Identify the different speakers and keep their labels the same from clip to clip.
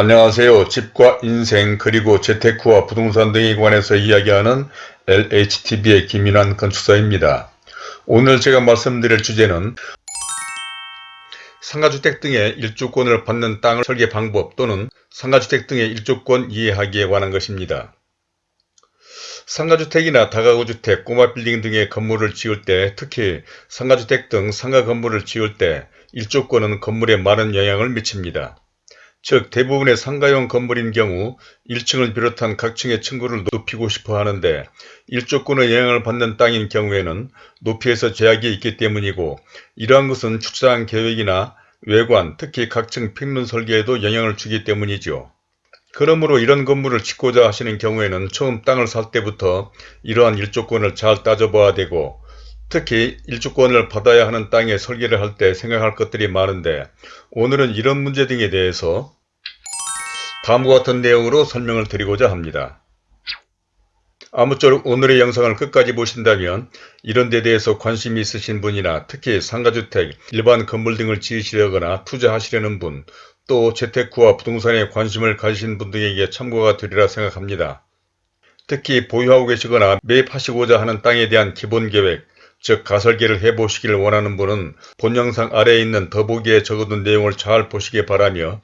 Speaker 1: 안녕하세요. 집과 인생 그리고 재테크와 부동산 등에 관해서 이야기하는 LHTV의 김인환 건축사입니다. 오늘 제가 말씀드릴 주제는 상가주택 등의 일주권을 받는 땅을 설계 방법 또는 상가주택 등의 일주권 이해하기에 관한 것입니다. 상가주택이나 다가구주택, 꼬마빌딩 등의 건물을 지을 때 특히 상가주택 등 상가 건물을 지을 때 일조권은 건물에 많은 영향을 미칩니다. 즉 대부분의 상가용 건물인 경우 1층을 비롯한 각 층의 층고를 높이고 싶어 하는데 일조권의 영향을 받는 땅인 경우에는 높이에서 제약이 있기 때문이고 이러한 것은 축사한 계획이나 외관, 특히 각층 평면 설계에도 영향을 주기 때문이죠. 그러므로 이런 건물을 짓고자 하시는 경우에는 처음 땅을 살 때부터 이러한 일조권을 잘 따져봐야 되고 특히 일주권을 받아야 하는 땅에 설계를 할 때 생각할 것들이 많은데 오늘은 이런 문제 등에 대해서 다음과 같은 내용으로 설명을 드리고자 합니다. 아무쪼록 오늘의 영상을 끝까지 보신다면 이런 데 대해서 관심이 있으신 분이나 특히 상가주택, 일반 건물 등을 지으시려거나 투자하시려는 분, 또 재테크와 부동산에 관심을 가지신 분 등에게 참고가 되리라 생각합니다. 특히 보유하고 계시거나 매입하시고자 하는 땅에 대한 기본 계획, 즉 가설계를 해보시기를 원하는 분은 본 영상 아래에 있는 더보기에 적어둔 내용을 잘 보시기 바라며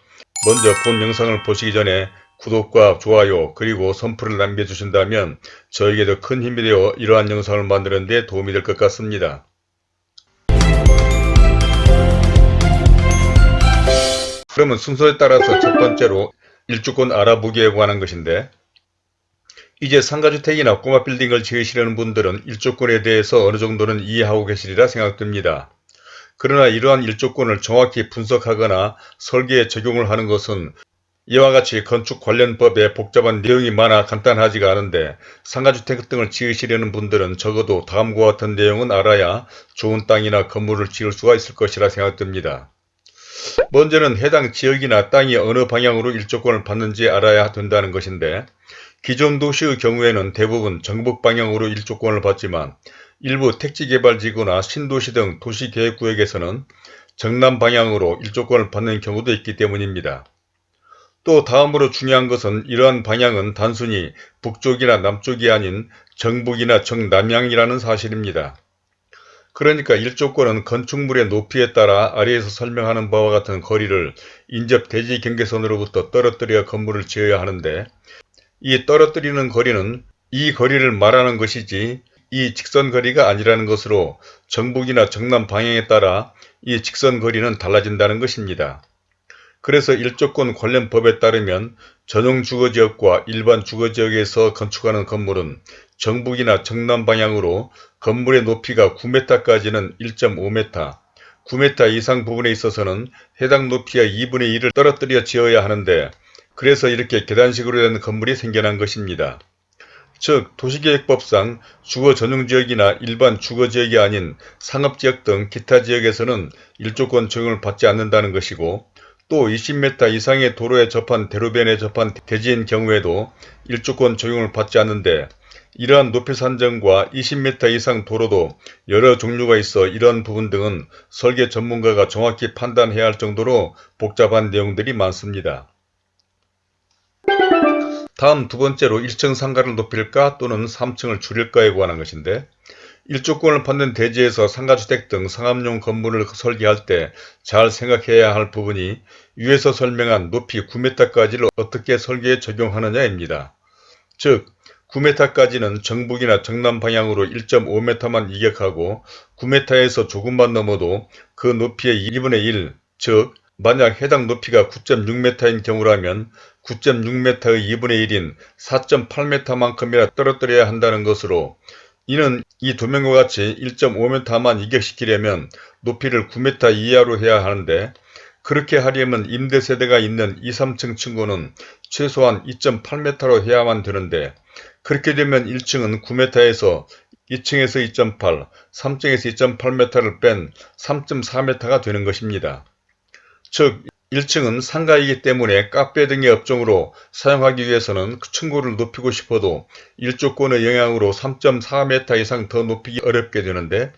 Speaker 1: 먼저 본 영상을 보시기 전에 구독과 좋아요 그리고 선풀을 남겨주신다면 저에게도 큰 힘이 되어 이러한 영상을 만드는 데 도움이 될 것 같습니다. 그러면 순서에 따라서 첫 번째로 일주권 알아보기에 관한 것인데 이제 상가주택이나 꼬마 빌딩을 지으시려는 분들은 일조권에 대해서 어느 정도는 이해하고 계시리라 생각됩니다. 그러나 이러한 일조권을 정확히 분석하거나 설계에 적용을 하는 것은 이와 같이 건축 관련 법에 복잡한 내용이 많아 간단하지가 않은데 상가주택 등을 지으시려는 분들은 적어도 다음과 같은 내용은 알아야 좋은 땅이나 건물을 지을 수가 있을 것이라 생각됩니다. 먼저는 해당 지역이나 땅이 어느 방향으로 일조권을 받는지 알아야 된다는 것인데 기존 도시의 경우에는 대부분 정북 방향으로 일조권을 받지만 일부 택지개발지구나 신도시 등 도시계획구역에서는 정남 방향으로 일조권을 받는 경우도 있기 때문입니다. 또 다음으로 중요한 것은 이러한 방향은 단순히 북쪽이나 남쪽이 아닌 정북이나 정남향이라는 사실입니다. 그러니까 일조권은 건축물의 높이에 따라 아래에서 설명하는 바와 같은 거리를 인접 대지 경계선으로부터 떨어뜨려 건물을 지어야 하는데 이 떨어뜨리는 거리는 이 거리를 말하는 것이지 이 직선 거리가 아니라는 것으로 정북이나 정남 방향에 따라 이 직선 거리는 달라진다는 것입니다. 그래서 일조권 관련 법에 따르면 전용 주거지역과 일반 주거지역에서 건축하는 건물은 정북이나 정남 방향으로 건물의 높이가 9m까지는 1.5m, 9m 이상 부분에 있어서는 해당 높이의 2분의 1을 떨어뜨려 지어야 하는데 그래서 이렇게 계단식으로 된 건물이 생겨난 것입니다. 즉 도시계획법상 주거 전용지역이나 일반 주거지역이 아닌 상업지역 등 기타 지역에서는 일조권 적용을 받지 않는다는 것이고 또 20m 이상의 도로에 접한 대로변에 접한 대지인 경우에도 일조권 적용을 받지 않는데 이러한 높이 산정과 20m 이상 도로도 여러 종류가 있어 이러한 부분 등은 설계 전문가가 정확히 판단해야 할 정도로 복잡한 내용들이 많습니다. 다음 두 번째로 1층 상가를 높일까 또는 3층을 줄일까에 관한 것인데 일조권을 받는 대지에서 상가주택 등 상업용 건물을 설계할 때 잘 생각해야 할 부분이 위에서 설명한 높이 9m까지를 어떻게 설계에 적용하느냐입니다. 즉 9m까지는 정북이나 정남 방향으로 1.5m만 이격하고 9m에서 조금만 넘어도 그 높이의 2분의 1, 즉 만약 해당 높이가 9.6m인 경우라면 9.6m의 2분의 1인 4.8m만큼이나 떨어뜨려야 한다는 것으로 이는 이 두명과 같이 1.5m만 이격시키려면 높이를 9m 이하로 해야 하는데 그렇게 하려면 임대세대가 있는 2, 3층 층고는 최소한 2.8m로 해야만 되는데 그렇게 되면 1층은 9m에서 2층에서 2.8, 3층에서 2.8m를 뺀 3.4m가 되는 것입니다. 즉 1층은 상가이기 때문에 카페 등의 업종으로 사용하기 위해서는 그 층고를 높이고 싶어도 일조권의 영향으로 3.4m 이상 더 높이기 어렵게 되는데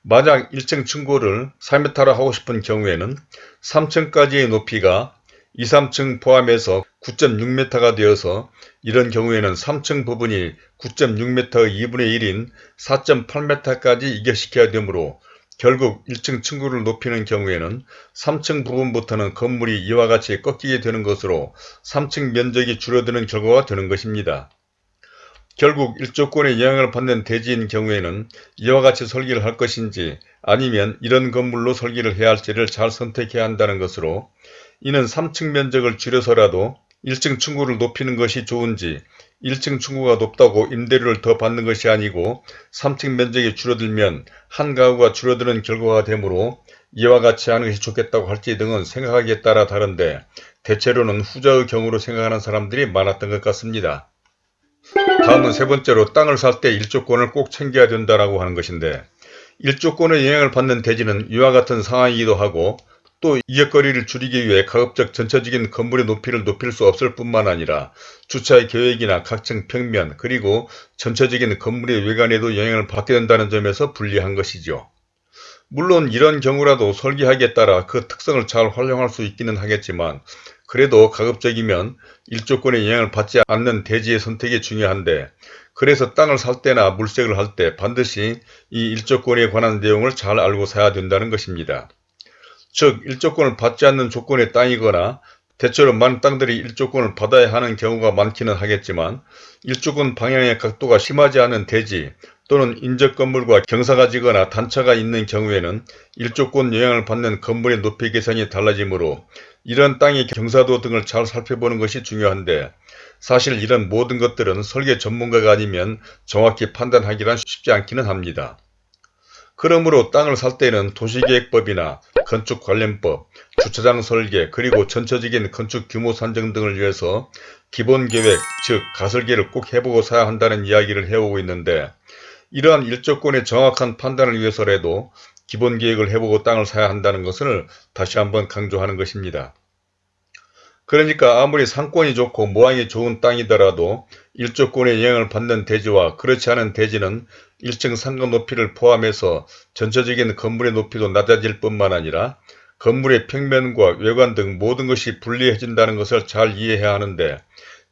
Speaker 1: 만약 1층 층고를 4m로 하고 싶은 경우에는 3층까지의 높이가 2, 3층 포함해서 9.6m가 되어서 이런 경우에는 3층 부분이 9.6m의 2분의 1인 4.8m까지 이격시켜야 되므로 결국 1층 층구를 높이는 경우에는 3층 부분부터는 건물이 이와 같이 꺾이게 되는 것으로 3층 면적이 줄어드는 결과가 되는 것입니다. 결국 일조권의 영향을 받는 대지인 경우에는 이와 같이 설계를 할 것인지 아니면 이런 건물로 설계를 해야 할지를 잘 선택해야 한다는 것으로 이는 3층 면적을 줄여서라도 1층 층구를 높이는 것이 좋은지 1층 층구가 높다고 임대료를 더 받는 것이 아니고 3층 면적이 줄어들면 한 가구가 줄어드는 결과가 되므로 이와 같이 하는 것이 좋겠다고 할지 등은 생각하기에 따라 다른데 대체로는 후자의 경우로 생각하는 사람들이 많았던 것 같습니다. 다음은 세 번째로 땅을 살 때 일조권을 꼭 챙겨야 된다고 하는 것인데 일조권의 영향을 받는 대지는 이와 같은 상황이기도 하고 또 이역거리를 줄이기 위해 가급적 전체적인 건물의 높이를 높일 수 없을 뿐만 아니라 주차의 계획이나 각층 평면 그리고 전체적인 건물의 외관에도 영향을 받게 된다는 점에서 불리한 것이죠. 물론 이런 경우라도 설계하기에 따라 그 특성을 잘 활용할 수 있기는 하겠지만 그래도 가급적이면 일조권의 영향을 받지 않는 대지의 선택이 중요한데 그래서 땅을 살 때나 물색을 할 때 반드시 이 일조권에 관한 내용을 잘 알고 사야 된다는 것입니다. 즉 일조권을 받지 않는 조건의 땅이거나 대체로 많은 땅들이 일조권을 받아야 하는 경우가 많기는 하겠지만 일조권 방향의 각도가 심하지 않은 대지 또는 인접 건물과 경사가 지거나 단차가 있는 경우에는 일조권 영향을 받는 건물의 높이 계산이 달라지므로 이런 땅의 경사도 등을 잘 살펴보는 것이 중요한데 사실 이런 모든 것들은 설계 전문가가 아니면 정확히 판단하기란 쉽지 않기는 합니다. 그러므로 땅을 살 때는 도시계획법이나 건축관련법, 주차장 설계, 그리고 전체적인 건축 규모 산정 등을 위해서 기본계획, 즉 가설계를 꼭 해보고 사야 한다는 이야기를 해오고 있는데 이러한 일조권의 정확한 판단을 위해서라도 기본계획을 해보고 땅을 사야 한다는 것을 다시 한번 강조하는 것입니다. 그러니까 아무리 상권이 좋고 모양이 좋은 땅이더라도 일조권의 영향을 받는 대지와 그렇지 않은 대지는 1층 상가 높이를 포함해서 전체적인 건물의 높이도 낮아질 뿐만 아니라 건물의 평면과 외관 등 모든 것이 불리해진다는 것을 잘 이해해야 하는데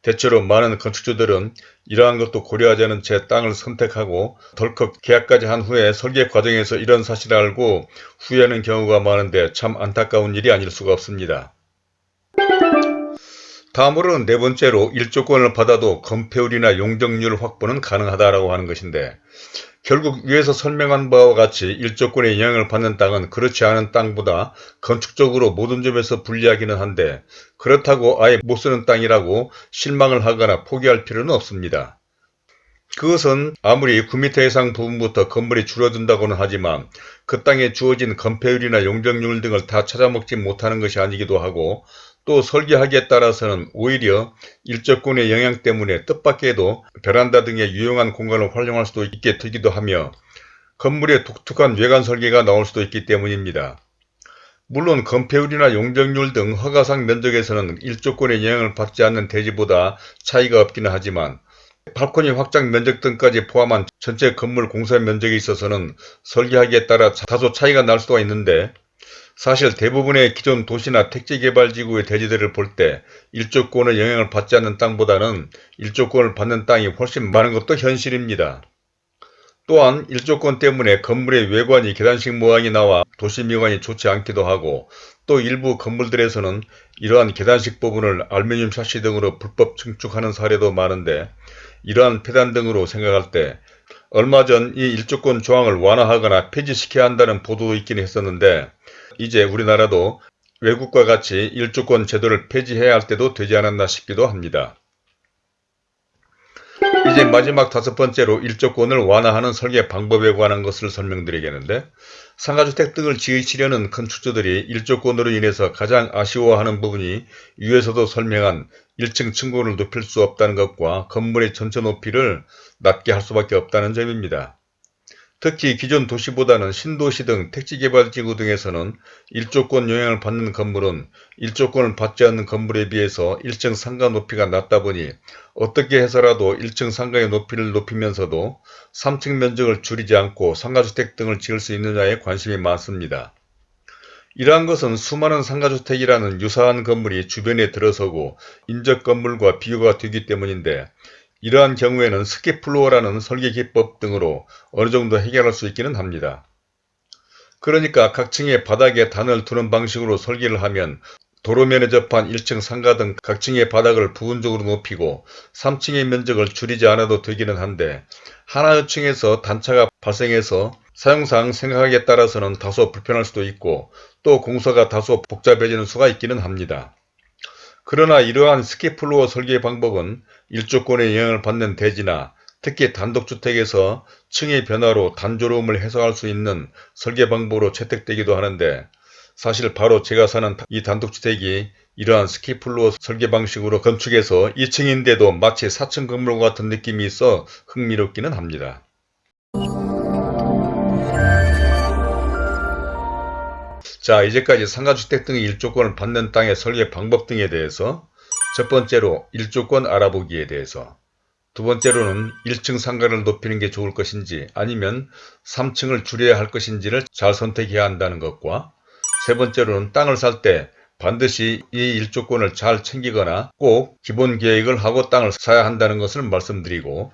Speaker 1: 대체로 많은 건축주들은 이러한 것도 고려하지 않은 채 땅을 선택하고 덜컥 계약까지 한 후에 설계 과정에서 이런 사실을 알고 후회하는 경우가 많은데 참 안타까운 일이 아닐 수가 없습니다. 다음으로는 네 번째로 일조권을 받아도 건폐율이나 용적률 확보는 가능하다고 하는 것인데 결국 위에서 설명한 바와 같이 일조권의 영향을 받는 땅은 그렇지 않은 땅보다 건축적으로 모든 점에서 불리하기는 한데 그렇다고 아예 못 쓰는 땅이라고 실망을 하거나 포기할 필요는 없습니다. 그것은 아무리 9m 이상 부분부터 건물이 줄어든다고는 하지만 그 땅에 주어진 건폐율이나 용적률 등을 다 찾아먹지 못하는 것이 아니기도 하고 또 설계하기에 따라서는 오히려 일적권의 영향 때문에 뜻밖에도 베란다 등의 유용한 공간을 활용할 수도 있게 되기도 하며 건물의 독특한 외관 설계가 나올 수도 있기 때문입니다. 물론 건폐율이나 용적률 등 허가상 면적에서는 일조권의 영향을 받지 않는 대지보다 차이가 없기는 하지만 발코니 확장 면적 등까지 포함한 전체 건물 공사 면적에 있어서는 설계하기에 따라 다소 차이가 날 수가 있는데 사실 대부분의 기존 도시나 택지개발지구의 대지들을 볼 때 일조권의 영향을 받지 않는 땅보다는 일조권을 받는 땅이 훨씬 많은 것도 현실입니다. 또한 일조권 때문에 건물의 외관이 계단식 모양이 나와 도시미관이 좋지 않기도 하고 또 일부 건물들에서는 이러한 계단식 부분을 알루미늄 샤시 등으로 불법 증축하는 사례도 많은데 이러한 폐단 등으로 생각할 때 얼마 전 이 일조권 조항을 완화하거나 폐지시켜야 한다는 보도도 있긴 했었는데 이제 우리나라도 외국과 같이 일주권 제도를 폐지해야 할 때도 되지 않았나 싶기도 합니다. 이제 마지막 다섯 번째로 일조권을 완화하는 설계 방법에 관한 것을 설명드리겠는데 상가주택 등을 지으시려는 건축주들이 일조권으로 인해서 가장 아쉬워하는 부분이 위에서도 설명한 1층 층고를 높일 수 없다는 것과 건물의 전체 높이를 낮게 할 수밖에 없다는 점입니다. 특히 기존 도시보다는 신도시 등 택지개발지구 등에서는 일조권 영향을 받는 건물은 일조권을 받지 않는 건물에 비해서 1층 상가 높이가 낮다 보니 어떻게 해서라도 1층 상가의 높이를 높이면서도 3층 면적을 줄이지 않고 상가주택 등을 지을 수 있느냐에 관심이 많습니다. 이러한 것은 수많은 상가주택이라는 유사한 건물이 주변에 들어서고 인접 건물과 비교가 되기 때문인데 이러한 경우에는 스키플로어라는 설계 기법 등으로 어느 정도 해결할 수 있기는 합니다. 그러니까 각 층의 바닥에 단을 두는 방식으로 설계를 하면 도로면에 접한 1층 상가 등 각 층의 바닥을 부분적으로 높이고 3층의 면적을 줄이지 않아도 되기는 한데 하나의 층에서 단차가 발생해서 사용상 생각하기에 따라서는 다소 불편할 수도 있고 또 공사가 다소 복잡해지는 수가 있기는 합니다. 그러나 이러한 스키플로어 설계 방법은 일조권의 영향을 받는 대지나 특히 단독주택에서 층의 변화로 단조로움을 해소할 수 있는 설계 방법으로 채택되기도 하는데 사실 바로 제가 사는 이 단독주택이 이러한 스키플로어 설계 방식으로 건축해서 2층인데도 마치 4층 건물과 같은 느낌이 있어 흥미롭기는 합니다. 자 이제까지 상가주택 등의 일조권을 받는 땅의 설계 방법 등에 대해서 첫 번째로 일조권 알아보기에 대해서 두 번째로는 1층 상가를 높이는 게 좋을 것인지 아니면 3층을 줄여야 할 것인지를 잘 선택해야 한다는 것과 세 번째로는 땅을 살 때 반드시 이 일조권을 잘 챙기거나 꼭 기본 계획을 하고 땅을 사야 한다는 것을 말씀드리고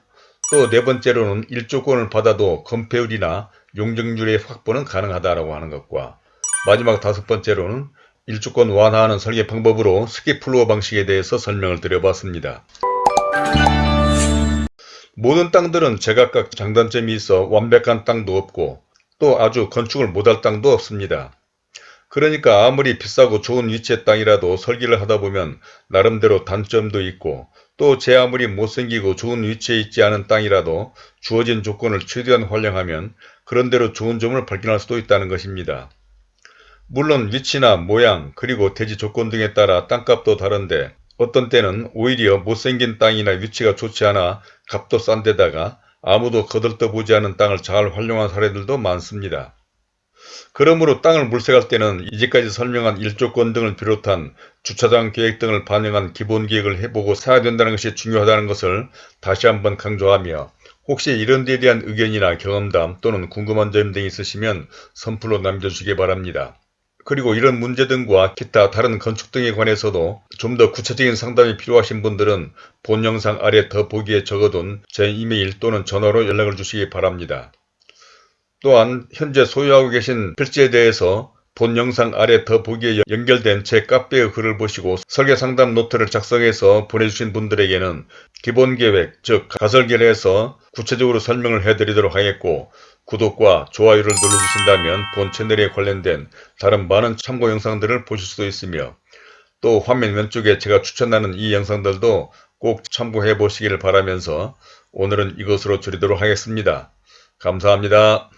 Speaker 1: 또 네 번째로는 일조권을 받아도 건폐율이나 용적률의 확보는 가능하다고 하는 것과 마지막 다섯 번째로는 일주권 완화하는 설계 방법으로 스키플로어 방식에 대해서 설명을 드려봤습니다. 모든 땅들은 제각각 장단점이 있어 완벽한 땅도 없고 또 아주 건축을 못할 땅도 없습니다. 그러니까 아무리 비싸고 좋은 위치의 땅이라도 설계를 하다 보면 나름대로 단점도 있고 또 제 아무리 못생기고 좋은 위치에 있지 않은 땅이라도 주어진 조건을 최대한 활용하면 그런대로 좋은 점을 발견할 수도 있다는 것입니다. 물론 위치나 모양 그리고 대지 조건 등에 따라 땅값도 다른데 어떤 때는 오히려 못생긴 땅이나 위치가 좋지 않아 값도 싼 데다가 아무도 거들떠보지 않은 땅을 잘 활용한 사례들도 많습니다. 그러므로 땅을 물색할 때는 이제까지 설명한 일조권 등을 비롯한 주차장 계획 등을 반영한 기본 계획을 해보고 사야 된다는 것이 중요하다는 것을 다시 한번 강조하며 혹시 이런 데에 대한 의견이나 경험담 또는 궁금한 점 등이 있으시면 선플로 남겨주시기 바랍니다. 그리고 이런 문제 등과 기타 다른 건축 등에 관해서도 좀 더 구체적인 상담이 필요하신 분들은 본 영상 아래 더보기에 적어둔 제 이메일 또는 전화로 연락을 주시기 바랍니다. 또한 현재 소유하고 계신 필지에 대해서 본 영상 아래 더보기에 연결된 제 카페의 글을 보시고 설계 상담 노트를 작성해서 보내주신 분들에게는 기본계획 즉 가설계를 해서 구체적으로 설명을 해드리도록 하겠고 구독과 좋아요를 눌러주신다면 본 채널에 관련된 다른 많은 참고 영상들을 보실 수도 있으며 또 화면 왼쪽에 제가 추천하는 이 영상들도 꼭 참고해 보시기를 바라면서 오늘은 이것으로 줄이도록 하겠습니다. 감사합니다.